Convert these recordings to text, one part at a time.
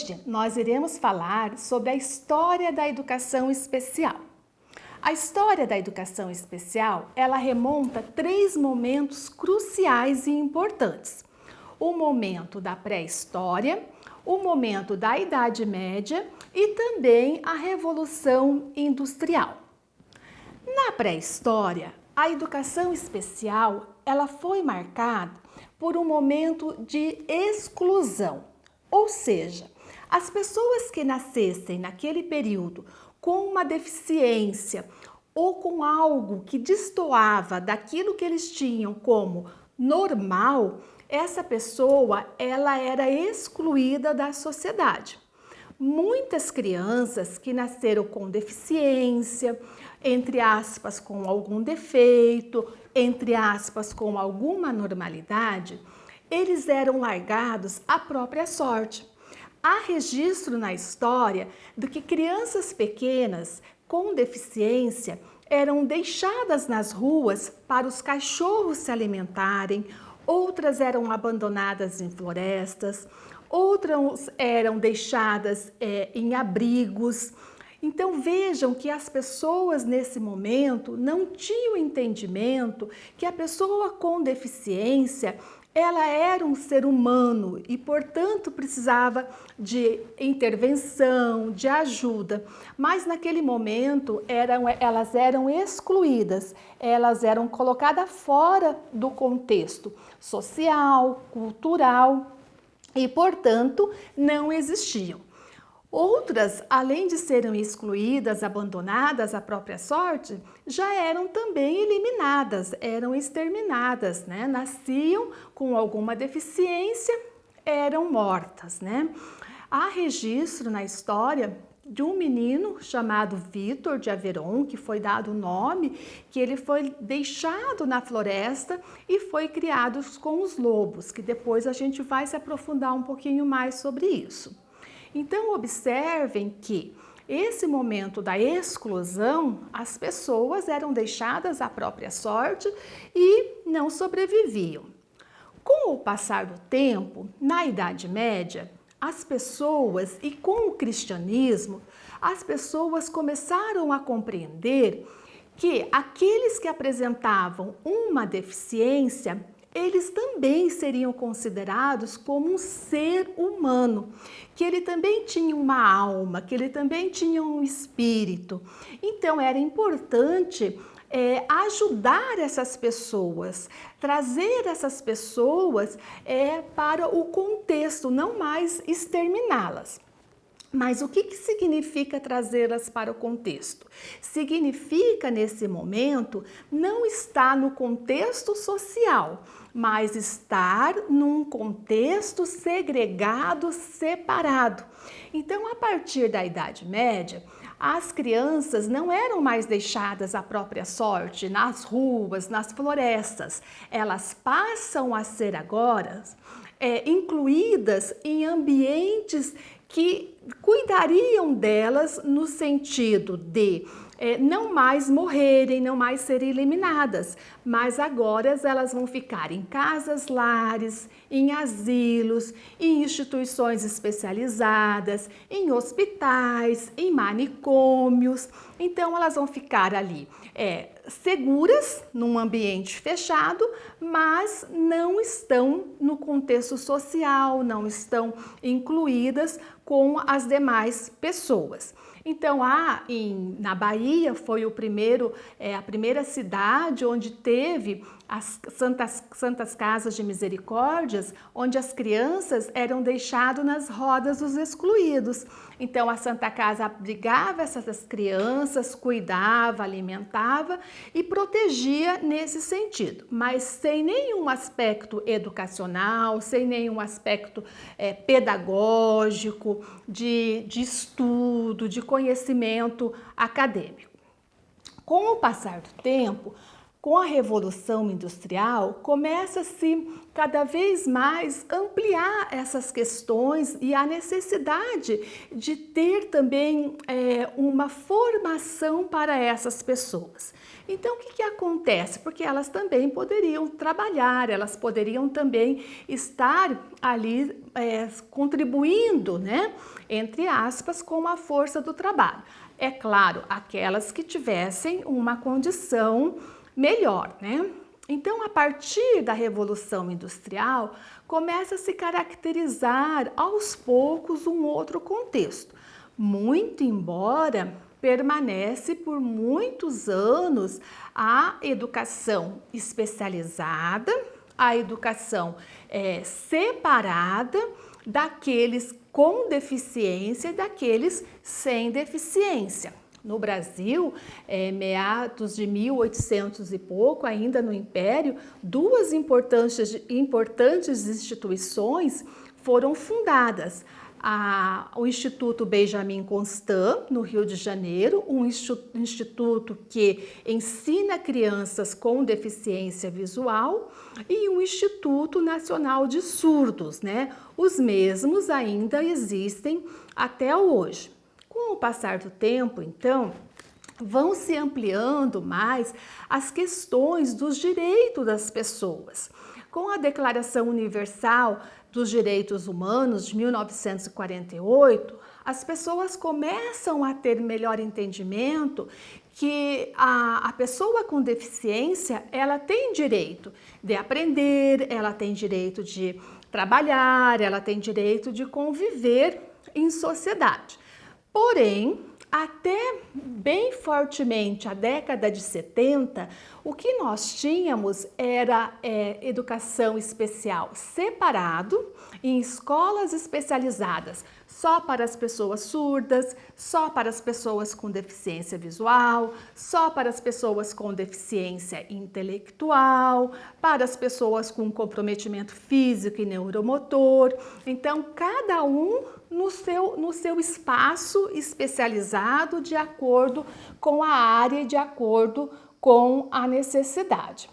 Hoje nós iremos falar sobre a história da educação especial. A história da educação especial, ela remonta três momentos cruciais e importantes. O momento da pré-história, o momento da Idade Média e também a Revolução Industrial. Na pré-história, a educação especial, ela foi marcada por um momento de exclusão ou seja, as pessoas que nascessem naquele período com uma deficiência ou com algo que destoava daquilo que eles tinham como normal, essa pessoa ela era excluída da sociedade. Muitas crianças que nasceram com deficiência, entre aspas, com algum defeito, entre aspas, com alguma normalidade, eles eram largados à própria sorte. Há registro na história de que crianças pequenas com deficiência eram deixadas nas ruas para os cachorros se alimentarem, outras eram abandonadas em florestas, outras eram deixadas é, em abrigos. Então vejam que as pessoas nesse momento não tinham entendimento que a pessoa com deficiência ela era um ser humano e, portanto, precisava de intervenção, de ajuda. Mas naquele momento eram, elas eram excluídas, elas eram colocadas fora do contexto social, cultural e, portanto, não existiam. Outras, além de serem excluídas, abandonadas à própria sorte, já eram também eliminadas, eram exterminadas, né? Nasciam com alguma deficiência, eram mortas, né? Há registro na história de um menino chamado Vitor de Averon, que foi dado o nome, que ele foi deixado na floresta e foi criado com os lobos, que depois a gente vai se aprofundar um pouquinho mais sobre isso. Então, observem que esse momento da exclusão, as pessoas eram deixadas à própria sorte e não sobreviviam. Com o passar do tempo, na Idade Média, as pessoas, e com o cristianismo, as pessoas começaram a compreender que aqueles que apresentavam uma deficiência eles também seriam considerados como um ser humano, que ele também tinha uma alma, que ele também tinha um espírito. Então era importante é, ajudar essas pessoas, trazer essas pessoas é, para o contexto, não mais exterminá-las. Mas o que, que significa trazê-las para o contexto? Significa, nesse momento, não estar no contexto social, mas estar num contexto segregado, separado. Então, a partir da Idade Média, as crianças não eram mais deixadas à própria sorte nas ruas, nas florestas. Elas passam a ser agora é, incluídas em ambientes que cuidariam delas no sentido de é, não mais morrerem, não mais serem eliminadas, mas agora elas vão ficar em casas lares, em asilos, em instituições especializadas, em hospitais, em manicômios. Então elas vão ficar ali é, seguras num ambiente fechado, mas não estão no contexto social, não estão incluídas com as demais pessoas. Então, há em, na Bahia foi o primeiro, é, a primeira cidade onde teve as santas, santas casas de misericórdias, onde as crianças eram deixadas nas rodas dos excluídos. Então, a Santa Casa abrigava essas crianças, cuidava, alimentava e protegia nesse sentido, mas sem nenhum aspecto educacional, sem nenhum aspecto é, pedagógico, de, de estudo, de conhecimento acadêmico. Com o passar do tempo, com a Revolução Industrial, começa-se cada vez mais ampliar essas questões e a necessidade de ter também é, uma formação para essas pessoas. Então, o que, que acontece? Porque elas também poderiam trabalhar, elas poderiam também estar ali é, contribuindo, né, entre aspas, com a força do trabalho. É claro, aquelas que tivessem uma condição melhor, né? Então, a partir da Revolução Industrial, começa a se caracterizar aos poucos um outro contexto. Muito embora permanece por muitos anos a educação especializada, a educação é, separada daqueles com deficiência e daqueles sem deficiência. No Brasil, é, meados de 1800 e pouco, ainda no Império, duas importantes, importantes instituições foram fundadas. A, o Instituto Benjamin Constant, no Rio de Janeiro, um instituto que ensina crianças com deficiência visual, e o Instituto Nacional de Surdos, né? Os mesmos ainda existem até hoje. Com o passar do tempo, então, vão se ampliando mais as questões dos direitos das pessoas. Com a Declaração Universal dos Direitos Humanos de 1948, as pessoas começam a ter melhor entendimento que a, a, pessoa com deficiência, ela tem direito de aprender, ela tem direito de trabalhar, ela tem direito de conviver em sociedade. Porém, até bem fortemente a década de 70, o que nós tínhamos era é, educação especial separado em escolas especializadas só para as pessoas surdas, só para as pessoas com deficiência visual, só para as pessoas com deficiência intelectual, para as pessoas com comprometimento físico e neuromotor. Então, cada um no seu, no seu espaço especializado de acordo com a área e de acordo com a necessidade.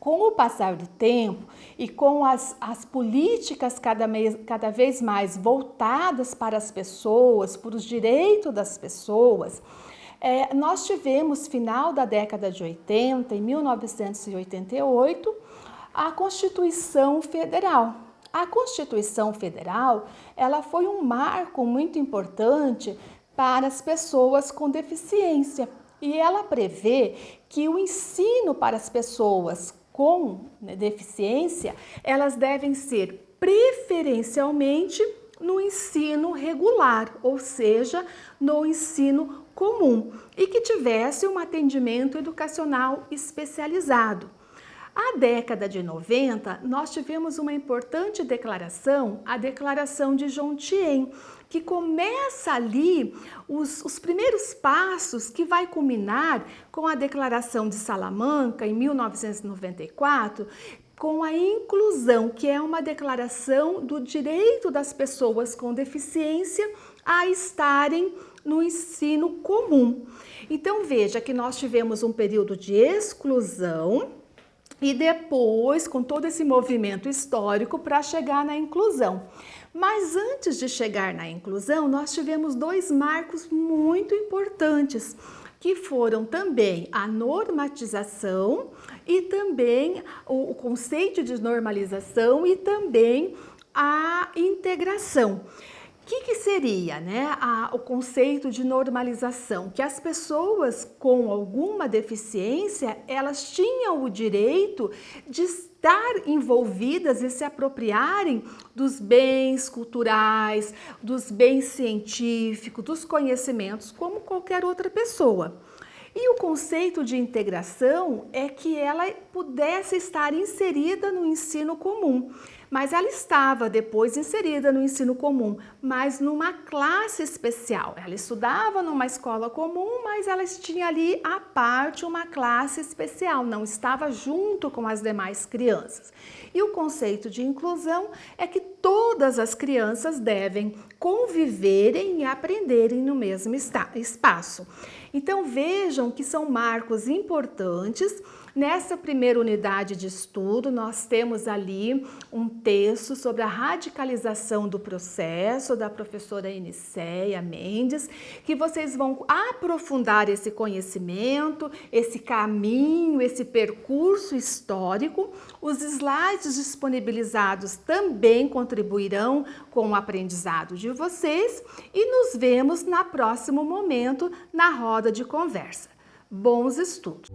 Com o passar do tempo e com as, as políticas cada, mês, cada vez mais voltadas para as pessoas, para os direitos das pessoas, é, nós tivemos, final da década de 80, em 1988, a Constituição Federal. A Constituição Federal ela foi um marco muito importante para as pessoas com deficiência e ela prevê que o ensino para as pessoas com né, deficiência, elas devem ser preferencialmente no ensino regular, ou seja, no ensino comum, e que tivesse um atendimento educacional especializado. A década de 90, nós tivemos uma importante declaração, a Declaração de Jontien, que começa ali os, os primeiros passos que vai culminar com a Declaração de Salamanca, em 1994, com a inclusão, que é uma declaração do direito das pessoas com deficiência a estarem no ensino comum. Então veja que nós tivemos um período de exclusão e depois com todo esse movimento histórico para chegar na inclusão. Mas antes de chegar na inclusão, nós tivemos dois marcos muito importantes, que foram também a normatização e também o, conceito de normalização e também a integração que, que seria né, a, o conceito de normalização? Que as pessoas com alguma deficiência, elas tinham o direito de estar envolvidas e se apropriarem dos bens culturais, dos bens científicos, dos conhecimentos, como qualquer outra pessoa. E o conceito de integração é que ela pudesse estar inserida no ensino comum mas ela estava depois inserida no ensino comum, mas numa classe especial. Ela estudava numa escola comum, mas ela tinha ali à parte uma classe especial, não estava junto com as demais crianças. E o conceito de inclusão é que todas as crianças devem conviverem e aprenderem no mesmo espaço. Então vejam que são marcos importantes Nessa primeira unidade de estudo, nós temos ali um texto sobre a radicalização do processo da professora Eniceia Mendes, que vocês vão aprofundar esse conhecimento, esse caminho, esse percurso histórico. Os slides disponibilizados também contribuirão com o aprendizado de vocês e nos vemos na próximo momento na roda de conversa. Bons estudos!